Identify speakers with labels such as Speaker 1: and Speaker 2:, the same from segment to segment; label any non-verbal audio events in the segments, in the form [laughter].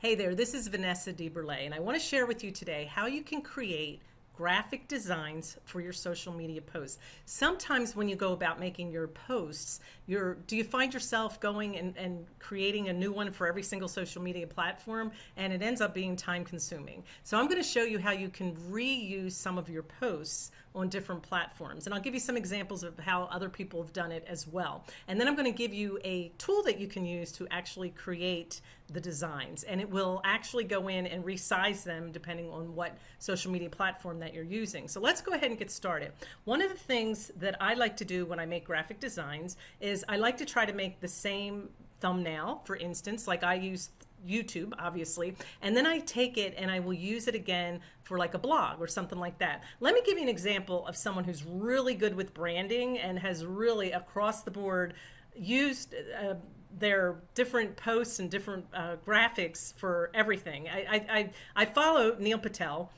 Speaker 1: Hey there, this is Vanessa DeBurle, and I want to share with you today how you can create graphic designs for your social media posts. Sometimes when you go about making your posts, you're, do you find yourself going and, and creating a new one for every single social media platform and it ends up being time consuming. So I'm going to show you how you can reuse some of your posts on different platforms. And I'll give you some examples of how other people have done it as well. And then I'm going to give you a tool that you can use to actually create the designs. And it will actually go in and resize them depending on what social media platform that you're using. So let's go ahead and get started. One of the things that I like to do when I make graphic designs is I like to try to make the same thumbnail, for instance, like I use YouTube, obviously, and then I take it and I will use it again for like a blog or something like that. Let me give you an example of someone who's really good with branding and has really across the board used uh, their different posts and different uh, graphics for everything. I, I, I follow Neil Patel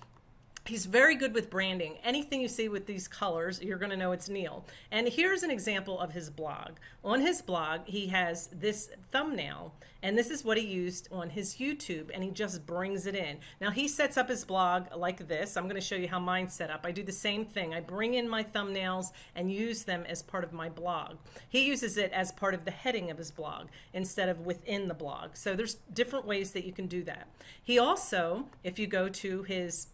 Speaker 1: He's very good with branding. Anything you see with these colors, you're going to know it's Neil. And here's an example of his blog. On his blog, he has this thumbnail, and this is what he used on his YouTube, and he just brings it in. Now, he sets up his blog like this. I'm going to show you how mine's set up. I do the same thing. I bring in my thumbnails and use them as part of my blog. He uses it as part of the heading of his blog instead of within the blog. So there's different ways that you can do that. He also, if you go to his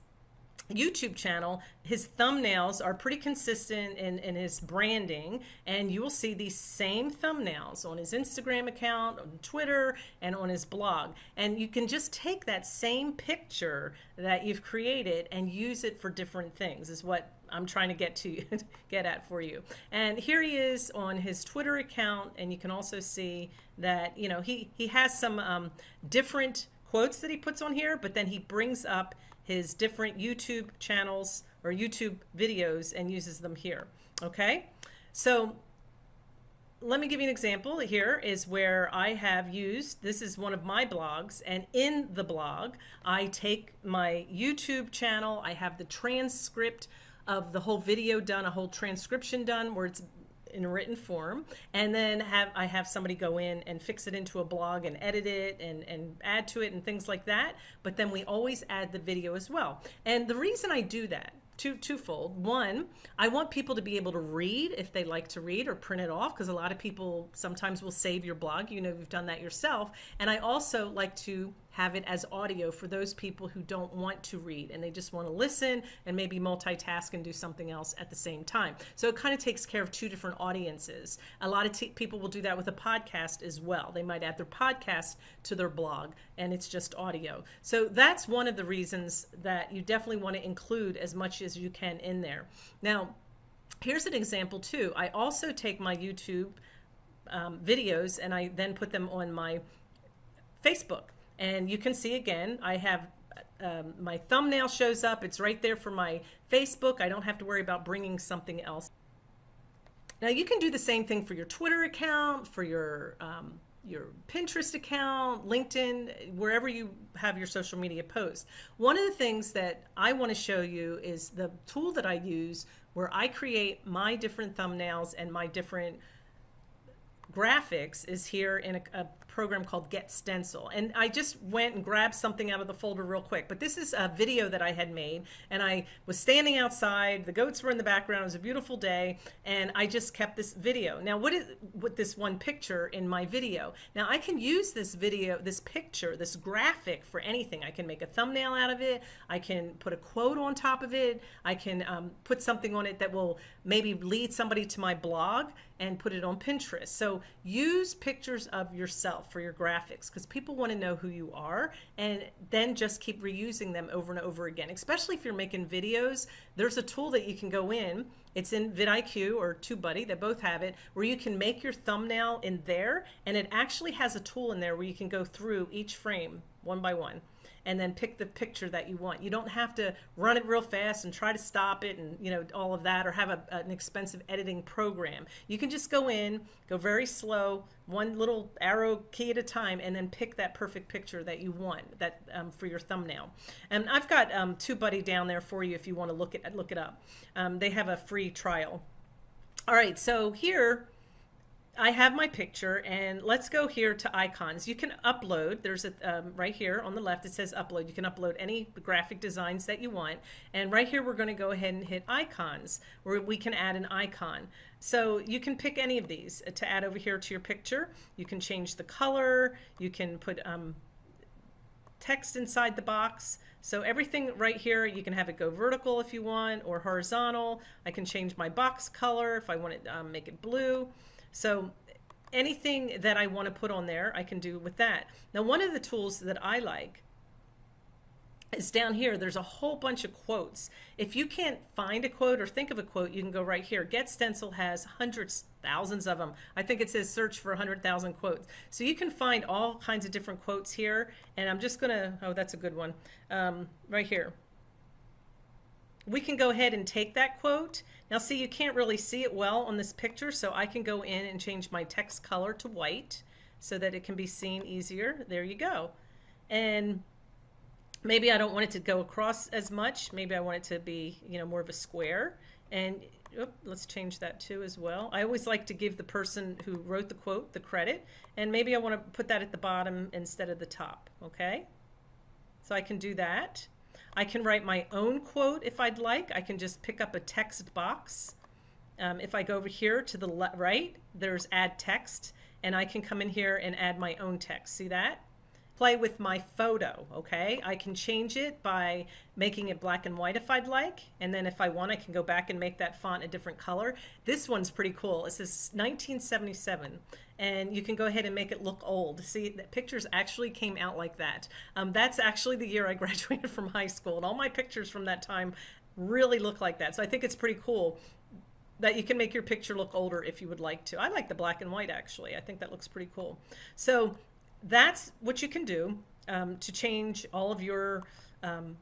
Speaker 1: YouTube channel, his thumbnails are pretty consistent in, in his branding, and you will see these same thumbnails on his Instagram account, on Twitter, and on his blog. And you can just take that same picture that you've created and use it for different things, is what I'm trying to get to [laughs] get at for you. And here he is on his Twitter account, and you can also see that, you know, he, he has some um, different quotes that he puts on here, but then he brings up his different YouTube channels or YouTube videos and uses them here. Okay, so let me give you an example. Here is where I have used, this is one of my blogs, and in the blog, I take my YouTube channel, I have the transcript of the whole video done, a whole transcription done where it's in written form and then have I have somebody go in and fix it into a blog and edit it and, and add to it and things like that. But then we always add the video as well. And the reason I do that two twofold. One, I want people to be able to read if they like to read or print it off because a lot of people sometimes will save your blog. You know, you've done that yourself. And I also like to have it as audio for those people who don't want to read and they just want to listen and maybe multitask and do something else at the same time. So it kind of takes care of two different audiences. A lot of people will do that with a podcast as well. They might add their podcast to their blog and it's just audio. So that's one of the reasons that you definitely want to include as much as you can in there. Now, here's an example too. I also take my YouTube um, videos and I then put them on my Facebook. And you can see again, I have um, my thumbnail shows up. It's right there for my Facebook. I don't have to worry about bringing something else. Now you can do the same thing for your Twitter account, for your um, your Pinterest account, LinkedIn, wherever you have your social media posts. One of the things that I want to show you is the tool that I use where I create my different thumbnails and my different graphics is here in a, a program called Get Stencil. And I just went and grabbed something out of the folder real quick. But this is a video that I had made. And I was standing outside. The goats were in the background. It was a beautiful day. And I just kept this video. Now, what is with this one picture in my video? Now, I can use this video, this picture, this graphic for anything. I can make a thumbnail out of it. I can put a quote on top of it. I can um, put something on it that will maybe lead somebody to my blog and put it on Pinterest. So use pictures of yourself for your graphics because people want to know who you are and then just keep reusing them over and over again. Especially if you're making videos, there's a tool that you can go in. It's in vidIQ or TubeBuddy, they both have it, where you can make your thumbnail in there and it actually has a tool in there where you can go through each frame one by one and then pick the picture that you want. You don't have to run it real fast and try to stop it and you know all of that or have a, an expensive editing program. You can just go in, go very slow, one little arrow key at a time, and then pick that perfect picture that you want that um, for your thumbnail. And I've got um, TubeBuddy down there for you if you want to look it look it up. Um, they have a free trial. All right, so here I have my picture and let's go here to icons. You can upload, there's a, um, right here on the left, it says upload. You can upload any graphic designs that you want. And right here, we're gonna go ahead and hit icons where we can add an icon. So you can pick any of these to add over here to your picture. You can change the color, you can put um, text inside the box. So everything right here, you can have it go vertical if you want or horizontal. I can change my box color if I want to um, make it blue. So anything that I want to put on there, I can do with that. Now, one of the tools that I like is down here. There's a whole bunch of quotes. If you can't find a quote or think of a quote, you can go right here. Get Stencil has hundreds, thousands of them. I think it says search for 100,000 quotes. So you can find all kinds of different quotes here. And I'm just going to, oh, that's a good one, um, right here. We can go ahead and take that quote. Now see, you can't really see it well on this picture, so I can go in and change my text color to white so that it can be seen easier. There you go. And maybe I don't want it to go across as much. Maybe I want it to be, you know, more of a square. And let's change that too as well. I always like to give the person who wrote the quote the credit. And maybe I want to put that at the bottom instead of the top. Okay. So I can do that. I can write my own quote if I'd like. I can just pick up a text box. Um, if I go over here to the right, there's add text and I can come in here and add my own text. See that? Play with my photo, okay? I can change it by making it black and white if I'd like, and then if I want, I can go back and make that font a different color. This one's pretty cool. It says 1977, and you can go ahead and make it look old. See, the pictures actually came out like that. Um, that's actually the year I [laughs] graduated from high school, and all my pictures from that time really look like that. So I think it's pretty cool that you can make your picture look older if you would like to. I like the black and white actually. I think that looks pretty cool. So that's what you can do um, to change all of your um,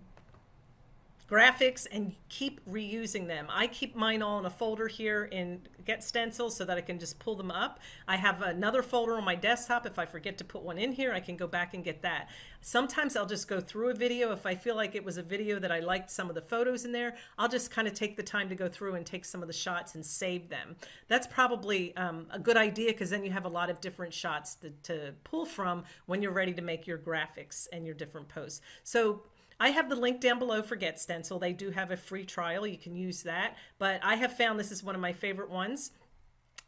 Speaker 1: graphics and keep reusing them. I keep mine all in a folder here in Get Stencils so that I can just pull them up. I have another folder on my desktop. If I forget to put one in here, I can go back and get that. Sometimes I'll just go through a video. If I feel like it was a video that I liked some of the photos in there, I'll just kind of take the time to go through and take some of the shots and save them. That's probably um, a good idea because then you have a lot of different shots to, to pull from when you're ready to make your graphics and your different posts. So I have the link down below for Get Stencil. They do have a free trial. You can use that. But I have found this is one of my favorite ones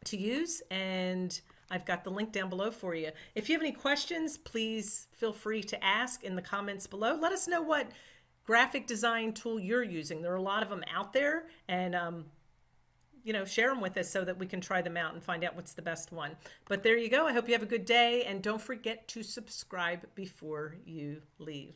Speaker 1: to use. And I've got the link down below for you. If you have any questions, please feel free to ask in the comments below. Let us know what graphic design tool you're using. There are a lot of them out there. And um, you know, share them with us so that we can try them out and find out what's the best one. But there you go. I hope you have a good day and don't forget to subscribe before you leave.